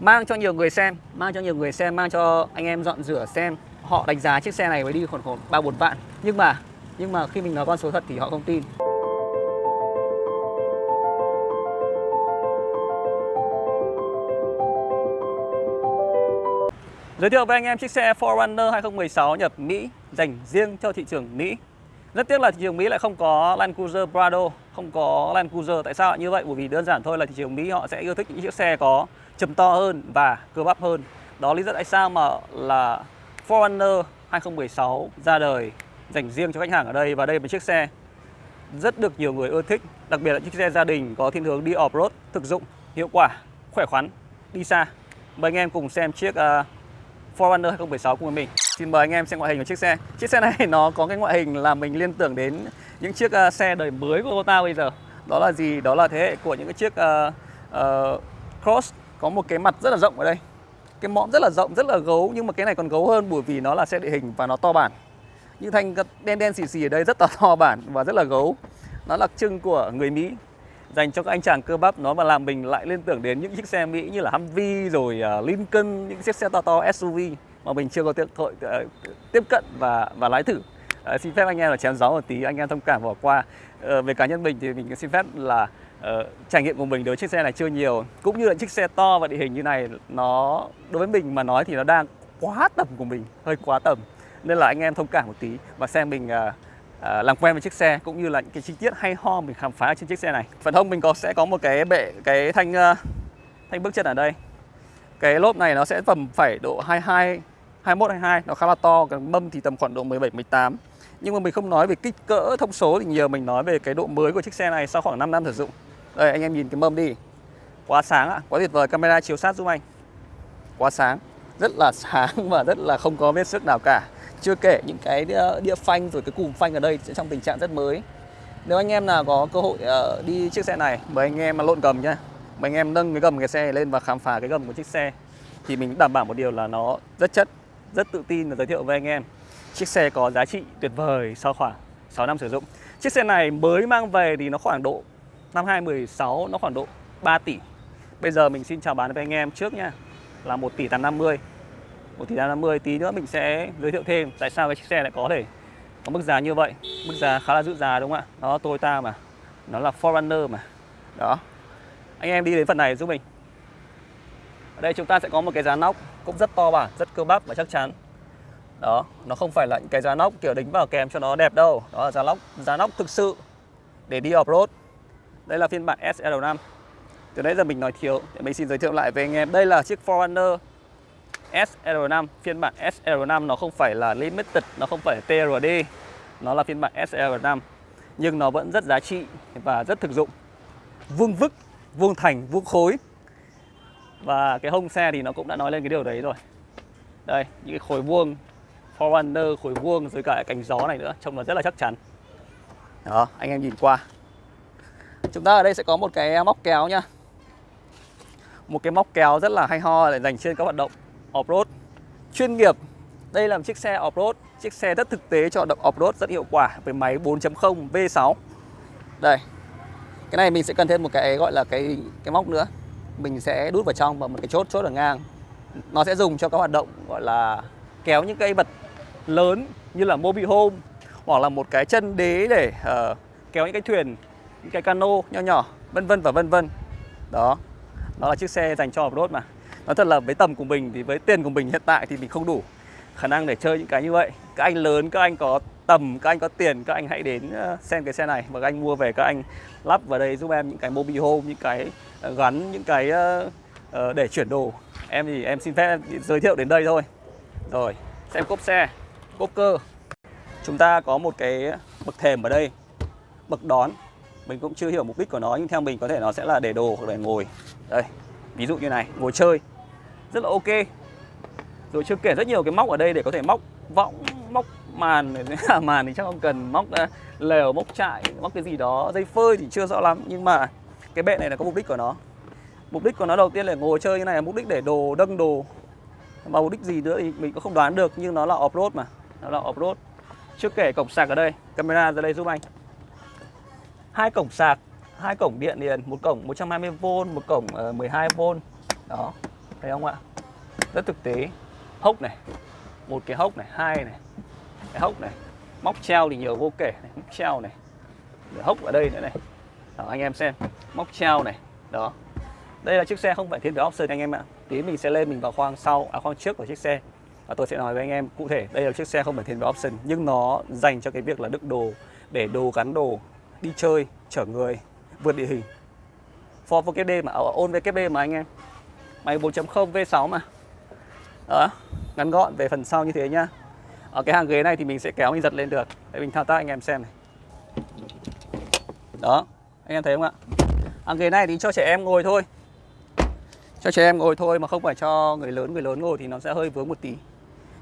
mang cho nhiều người xem mang cho nhiều người xem mang cho anh em dọn rửa xem họ đánh giá chiếc xe này mới đi khoảng khoảng ba bốn vạn nhưng mà nhưng mà khi mình nói con số thật thì họ không tin Giới thiệu với anh em chiếc xe 4Runner 2016 nhập Mỹ dành riêng cho thị trường Mỹ. Rất tiếc là thị trường Mỹ lại không có Land Cruiser Prado, không có Land Cruiser. Tại sao như vậy? Bởi vì đơn giản thôi là thị trường Mỹ họ sẽ yêu thích những chiếc xe có chầm to hơn và cơ bắp hơn. Đó lý do tại sao mà là Forerunner 2016 ra đời dành riêng cho khách hàng ở đây và đây là một chiếc xe rất được nhiều người ưa thích, đặc biệt là chiếc xe gia đình có thiên hướng đi off-road, thực dụng, hiệu quả, khỏe khoắn, đi xa. Mời anh em cùng xem chiếc uh, Forerunner 2016 cùng với mình. Xin mời anh em xem ngoại hình của chiếc xe. Chiếc xe này nó có cái ngoại hình là mình liên tưởng đến những chiếc uh, xe đời mới của Toyota bây giờ. Đó là gì? Đó là thế hệ của những cái chiếc uh, uh, Cross có một cái mặt rất là rộng ở đây. Cái mõm rất là rộng, rất là gấu nhưng mà cái này còn gấu hơn bởi vì nó là xe địa hình và nó to bản. Những thanh đen đen xì xì ở đây rất là to bản và rất là gấu. Nó đặc trưng của người Mỹ dành cho các anh chàng cơ bắp nó mà làm mình lại liên tưởng đến những chiếc xe Mỹ như là Humvee rồi à, Lincoln những chiếc xe to to SUV mà mình chưa có tiện thội ờ, tiếp cận và và lái thử à, xin phép anh em là chém gió một tí anh em thông cảm bỏ qua à, về cá nhân mình thì mình xin phép là uh, trải nghiệm của mình đối với chiếc xe này chưa nhiều cũng như là chiếc xe to và địa hình như này nó đối với mình mà nói thì nó đang quá tầm của mình hơi quá tầm nên là anh em thông cảm một tí và xem mình uh, uh, làm quen với chiếc xe cũng như là những cái chi tiết hay ho mình khám phá trên chiếc xe này. Phần hông mình có sẽ có một cái bệ cái thanh uh, thanh bước chân ở đây. Cái lốp này nó sẽ tầm phải độ 22 21 22 nó khá là to, cái mâm thì tầm khoảng độ 17 18. Nhưng mà mình không nói về kích cỡ thông số thì nhiều mình nói về cái độ mới của chiếc xe này sau khoảng 5 năm sử dụng. Đây anh em nhìn cái mâm đi. Quá sáng ạ, quá tuyệt vời, camera chiếu sát giúp anh. Quá sáng, rất là sáng và rất là không có vết sức nào cả. Chưa kể những cái ờ, đĩa, đĩa phanh rồi cái cùm phanh ở đây trong tình trạng rất mới. Nếu anh em nào có cơ hội uh, đi chiếc xe này Mời anh em mà lộn gầm nhá. Mời anh em nâng cái gầm cái xe lên và khám phá cái gầm của chiếc xe. Thì mình đảm bảo một điều là nó rất chất Rất tự tin và giới thiệu với anh em. Chiếc xe có giá trị tuyệt vời sau khoảng 6 năm sử dụng. Chiếc xe này mới mang về thì nó khoảng độ Năm 2016 nó khoảng độ 3 tỷ. Bây giờ mình xin chào bán với anh em trước nha. Là 1 tỷ 850 1 tỷ 850 tí nữa mình sẽ giới thiệu thêm tại sao cái chiếc xe lại có thể có mức giá như vậy. Mức giá khá là giữ giá đúng không ạ? Nó Toyota mà. Nó là Forerunner mà. Đó. Anh em đi đến phần này giúp mình. Ở đây chúng ta sẽ có một cái giá nóc cũng rất to bản rất cơ bắp và chắc chắn. Đó, nó không phải là những cái giá nóc kiểu đính vào kèm cho nó đẹp đâu. Đó là giá nóc giá nóc thực sự để đi off road đây là phiên bản SL5 từ nãy giờ mình nói thiếu thì mình xin giới thiệu lại với anh em. Đây là chiếc Forerunner SL5 phiên bản SL5 nó không phải là limited, nó không phải TRD nó là phiên bản SL5 nhưng nó vẫn rất giá trị và rất thực dụng. Vuông vức, vuông thành, vuông khối. Và cái hông xe thì nó cũng đã nói lên cái điều đấy rồi. Đây, những cái khối vuông Forerunner khối vuông, rồi cả cánh gió này nữa, trông nó rất là chắc chắn. Đó, anh em nhìn qua chúng ta ở đây sẽ có một cái móc kéo nha, một cái móc kéo rất là hay ho để dành trên các hoạt động off-road chuyên nghiệp. Đây là một chiếc xe off-road, chiếc xe rất thực tế cho động off-road rất hiệu quả với máy 4.0 V6. Đây. Cái này mình sẽ cần thêm một cái gọi là cái cái móc nữa. Mình sẽ đút vào trong và một cái chốt chốt ở ngang. Nó sẽ dùng cho các hoạt động gọi là kéo những cây vật lớn như là mobile home hoặc là một cái chân đế để uh, kéo những cái thuyền, những cái cano nhỏ nhỏ, vân vân và vân vân. Đó. đó là chiếc xe dành cho off-road mà. Nói thật là với tầm của mình thì với tiền của mình hiện tại thì mình không đủ khả năng để chơi những cái như vậy. Các anh lớn các anh có tầm các anh có tiền các anh hãy đến ờ, xem cái xe này và các anh mua về các anh lắp vào đây giúp em những cái mobile home những cái ờ, gắn những cái uh, để chuyển đồ. Em thì em xin phép giới thiệu đến đây thôi. Rồi xem cốp xe cốp cơ. Chúng ta có một cái bậc thềm ở đây bậc đón mình cũng chưa hiểu mục đích của nó, nhưng theo mình có thể nó sẽ là để đồ hoặc để ngồi. Đây, ví dụ như này, ngồi chơi. Rất là ok. Rồi chưa kể rất nhiều cái móc ở đây để có thể móc võng, móc màn. À, màn thì chắc không cần, móc à, lều, móc trại móc cái gì đó. Dây phơi thì chưa rõ lắm, nhưng mà cái bệ này là có mục đích của nó. Mục đích của nó đầu tiên là ngồi chơi như này là mục đích để đồ, đâng đồ. Mà mục đích gì nữa thì mình cũng không đoán được, nhưng nó là off road mà. Nó là off road chưa kể cổng sạc ở đây. Camera ra đây giúp anh hai cổng sạc hai cổng điện liền một cổng 120V một cổng ờ, 12V đó thấy không ạ? Rất thực tế. Hốc này một cái hốc này hai này cái hốc này móc treo thì nhiều vô kể này móc treo này để hốc ở đây nữa này. Đó, anh em xem móc treo này đó. Đây là chiếc xe không phải thiên về option anh em ạ. Tí mình sẽ lên mình vào khoang sau à khoang trước của chiếc xe. Và tôi sẽ nói với anh em cụ thể đây là chiếc xe không phải thiên về option nhưng nó dành cho cái việc là đựng đồ để đồ gắn đồ đi chơi, chở người, vượt địa hình. Ford VKD mà, ở ôn VKD mà anh em. Máy 4.0 V6 mà. Đó, ngắn gọn về phần sau như thế nhá. Ở cái hàng ghế này thì mình sẽ kéo mình giật lên được. Để mình thao tác anh em xem này. Đó, anh em thấy không ạ? Hàng ghế này thì cho trẻ em ngồi thôi. Cho trẻ em ngồi thôi mà không phải cho người lớn người lớn ngồi thì nó sẽ hơi vướng một tí.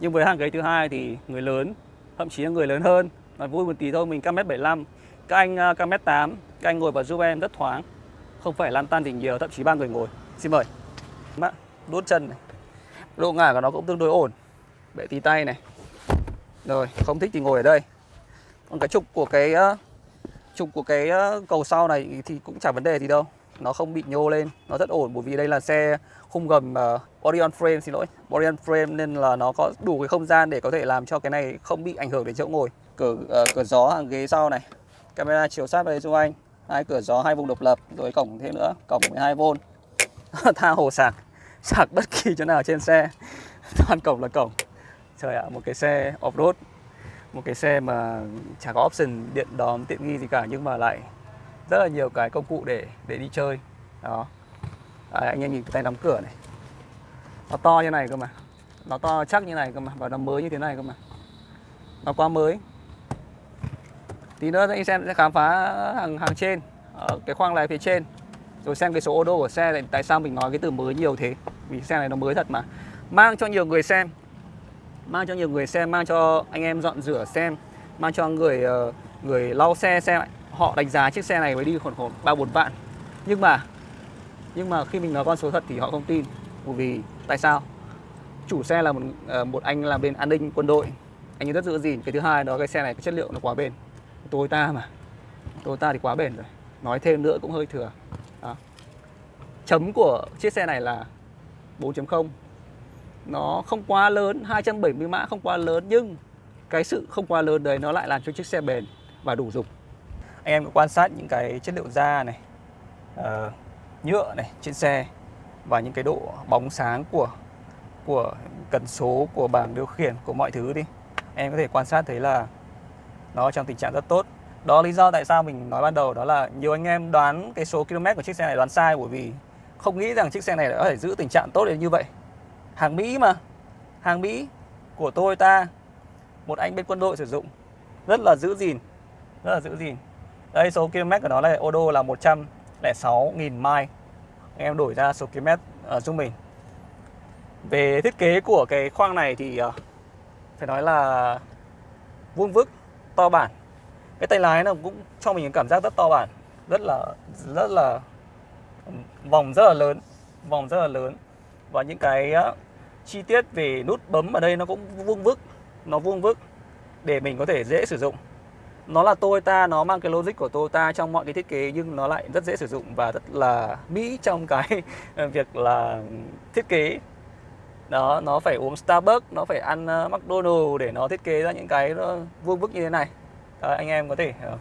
Nhưng với hàng ghế thứ hai thì người lớn, thậm chí là người lớn hơn mà vui một tí thôi. Mình cam mét 75 các anh cao mét 8 các anh ngồi vào giúp em rất thoáng. Không phải lan tan thì nhiều thậm chí ba người ngồi. Xin mời. Đốt chân này. Độ ngả của nó cũng tương đối ổn. Bệ tí tay này. Rồi không thích thì ngồi ở đây. Còn cái trục của cái à, trục của cái à, cầu sau này thì cũng chẳng vấn đề gì đâu. Nó không bị nhô lên nó rất ổn bởi vì đây là xe khung gầm uh, Orion frame xin lỗi. Orion frame nên là nó có đủ cái không gian để có thể làm cho cái này không bị ảnh hưởng đến chỗ ngồi. Cửa uh, cửa gió hàng ghế sau này camera chiếu sát vào đây xung anh. Hai cửa gió hai vùng độc lập rồi cổng thêm nữa cổng 12V tha hồ sạc sạc bất kỳ chỗ nào trên xe. Toàn cổng là cổng. Trời ạ một cái xe off road một cái xe mà chả có option điện đóm tiện nghi gì cả nhưng mà lại rất là nhiều cái công cụ để để đi chơi. Đó. À, anh em nhìn cái tay đóng cửa này. Nó to như này cơ mà. Nó to chắc như này cơ mà và nó mới như thế này cơ mà. Nó quá mới tí nữa anh xem sẽ khám phá hàng hàng trên, ở cái khoang lái phía trên. Rồi xem cái số ô đô của xe này, tại sao mình nói cái từ mới nhiều thế? Vì xe này nó mới thật mà. Mang cho nhiều người xem, mang cho nhiều người xem, mang cho anh em dọn rửa xem, mang cho người ờ, người lau xe xem họ đánh giá chiếc xe này mới đi khoảng khoảng ba bốn vạn. Nhưng mà nhưng mà khi mình nói con số thật thì họ không tin. Bởi vì tại sao? Chủ xe là một ờ, một anh làm bên an ninh quân đội. Anh ấy rất giữ gìn. Cái thứ hai đó, cái xe này, cái chất liệu nó quá bền. Toyota mà. Toyota thì quá bền rồi. Nói thêm nữa cũng hơi thừa. Đó. chấm của chiếc xe này là 4.0 nó không quá lớn 270 mã không quá lớn nhưng cái sự không quá lớn đấy nó lại làm cho chiếc xe bền và đủ dùng. Anh em quan sát những cái chất liệu da này uh, nhựa này trên xe và những cái độ bóng sáng của của cần số của bảng điều khiển của mọi thứ đi. Em có thể quan sát thấy là nó trong tình trạng rất tốt. Đó lý do tại sao mình nói ban đầu đó là nhiều anh em đoán cái số km của chiếc xe này đoán sai bởi vì không nghĩ rằng chiếc xe này có thể giữ tình trạng tốt đến như vậy. Hàng Mỹ mà. Hàng Mỹ của Toyota một anh bên quân đội sử dụng. Rất là giữ gìn. Rất là giữ gìn. Đây số km của nó là ô đô là 106.000 mile. Anh em đổi ra số km ờ, uh, giúp mình về thiết kế của cái khoang này thì uh, phải nói là vuông vức to bản. Cái tay lái nó cũng cho mình cảm giác rất to bản rất là rất là vòng rất là lớn vòng rất là lớn. Và những cái uh, chi tiết về nút bấm ở đây nó cũng vuông vức nó vuông vức để mình có thể dễ sử dụng. Nó là Toyota nó mang cái logic của Toyota trong mọi cái thiết kế nhưng nó lại rất dễ sử dụng và rất là mỹ trong cái việc là thiết kế đó nó phải uống Starbucks nó phải ăn ờ, uh, McDonald để nó thiết kế ra những cái nó vuông vức như thế này. Đó, anh em có thể uh,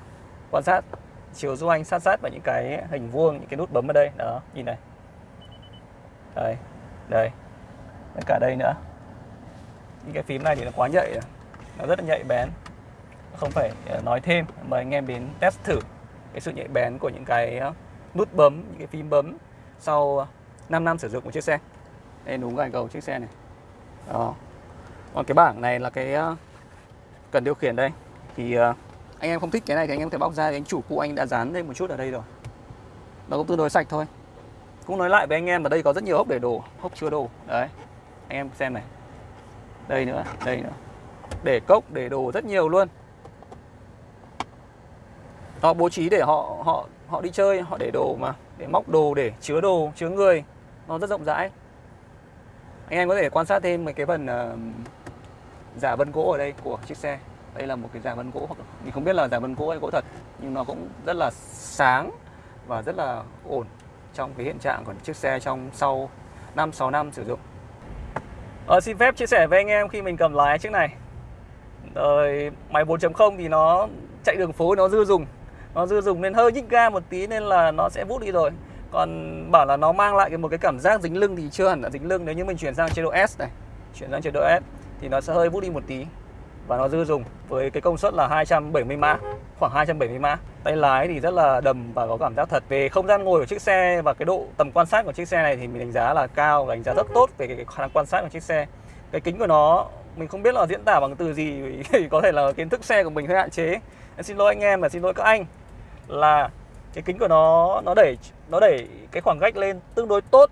quan sát chiều du anh sát sát vào những cái hình vuông những cái nút bấm ở đây. Đó nhìn này. Đây đây. Cả đây nữa. Những cái phím này thì nó quá nhạy nó rất là nhạy bén. Không phải nói thêm. Mời anh em đến test thử cái sự nhạy bén của những cái nút bấm những cái phím bấm sau 5 năm sử dụng một chiếc xe đây đúng gài cầu chiếc xe này. Đó. Còn cái bảng này là cái ờ, cần điều khiển đây. Thì ờ, anh em không thích cái này thì anh em có thể bóc ra thì anh chủ cũ anh đã dán lên một chút ở đây rồi. Nó cũng tương đối sạch thôi. Cũng nói lại với anh em ở đây có rất nhiều hốc để đồ hốc chứa đồ đấy. Anh em xem này. Đây nữa đây nữa. Để cốc, để đồ rất nhiều luôn. Họ bố trí để họ họ họ đi chơi, họ để đồ mà. Để móc đồ, để chứa đồ, chứa người. Nó rất rộng rãi anh em có thể quan sát thêm mấy cái phần uh, giả vân gỗ ở đây của chiếc xe. Đây là một cái giả vân gỗ hoặc mình không biết là giả vân gỗ hay gỗ thật nhưng nó cũng rất là sáng và rất là ổn trong cái hiện trạng của chiếc xe trong sau 5-6 năm sử dụng. Ờ, Xin phép chia sẻ với anh em khi mình cầm lái chiếc này. Rồi máy 4.0 thì nó chạy đường phố nó dư dùng. Nó dư dùng nên hơi nhích ga một tí nên là nó sẽ vút đi rồi. Còn bảo là nó mang lại một cái cảm giác dính lưng thì chưa hẳn là dính lưng. Nếu như mình chuyển sang chế độ S này Chuyển sang chế độ S thì nó sẽ hơi vút đi một tí. Và nó dư dùng với cái công suất là 270 mã khoảng 270 mã. Tay lái thì rất là đầm và có cảm giác thật. Về không gian ngồi của chiếc xe và cái độ tầm quan sát của chiếc xe này thì mình đánh giá là cao đánh giá rất tốt về cái, khả năng quan sát của chiếc xe. Cái kính của nó mình không biết là diễn tả bằng từ gì vì có thể là kiến thức xe của mình hơi hạn chế. Em xin lỗi anh em và xin lỗi các anh là cái kính của nó nó đẩy nó đẩy cái khoảng cách lên tương đối tốt.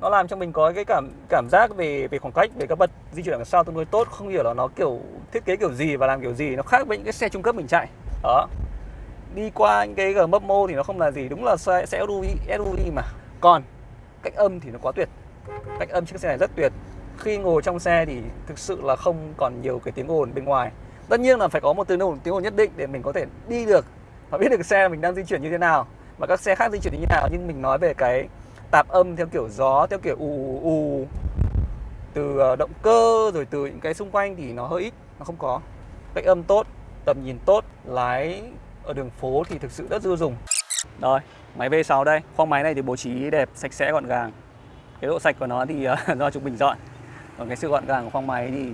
Nó làm cho mình có cái cảm cảm giác về về khoảng cách về các bậc di chuyển đằng sau tương đối tốt. Không hiểu là nó kiểu thiết kế kiểu gì và làm kiểu gì nó khác với những cái xe trung cấp mình chạy. Đó. Đi qua những cái Gmapmo thì nó không là gì đúng là xe, xe SUV SUV mà. Còn cách âm thì nó quá tuyệt. Cách âm chiếc xe này rất tuyệt. Khi ngồi trong xe thì thực sự là không còn nhiều cái tiếng ồn bên ngoài. Tất nhiên là phải có một tiếng ồn tiếng ồn nhất định để mình có thể đi được và biết được xe mình đang di chuyển như thế nào và các xe khác di chuyển như thế nào nhưng mình nói về cái tạp âm theo kiểu gió theo kiểu ù ù từ ờ, động cơ rồi từ những cái xung quanh thì nó hơi ít nó không có. Cách âm tốt tầm nhìn tốt lái ở đường phố thì thực sự rất dư dùng. Rồi máy V6 đây. Khoang máy này thì bố trí đẹp sạch sẽ gọn gàng. Cái độ sạch của nó thì ờ, do chúng mình dọn. Còn cái sự gọn gàng của khoang máy thì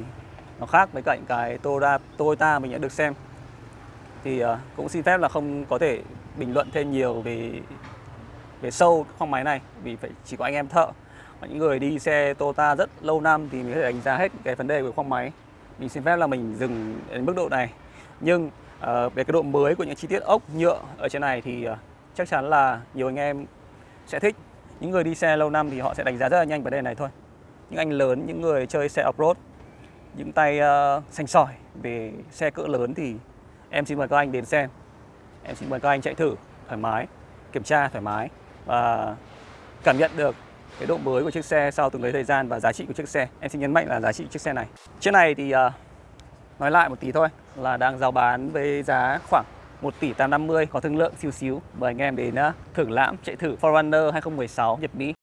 nó khác với cạnh cái Toyota, Toyota mình đã được xem thì ờ, cũng xin phép là không có thể bình luận thêm nhiều về về sâu khoang máy này vì phải chỉ có anh em thợ. Và những người đi xe Toyota rất lâu năm thì mình có thể đánh giá hết cái vấn đề của khoang máy. Mình xin phép là mình dừng đến mức độ này. Nhưng uh, về cái độ mới của những chi tiết ốc nhựa ở trên này thì uh, chắc chắn là nhiều anh em sẽ thích. Những người đi xe lâu năm thì họ sẽ đánh giá rất là nhanh vấn đề này thôi. Những anh lớn những người chơi xe off-road những tay uh, xanh sỏi về xe cỡ lớn thì em xin mời các anh đến xem em xin mời các anh chạy thử thoải mái kiểm tra thoải mái và cảm nhận được cái độ mới của chiếc xe sau từng lấy thời gian và giá trị của chiếc xe. Em xin nhấn mạnh là giá trị chiếc xe này. Chiếc này thì uh, nói lại một tí thôi là đang giao bán với giá khoảng 1 tỷ 850 có thương lượng xíu xíu. Mời anh em đến uh, thưởng lãm chạy thử Forerunner 2016 Nhật Mỹ.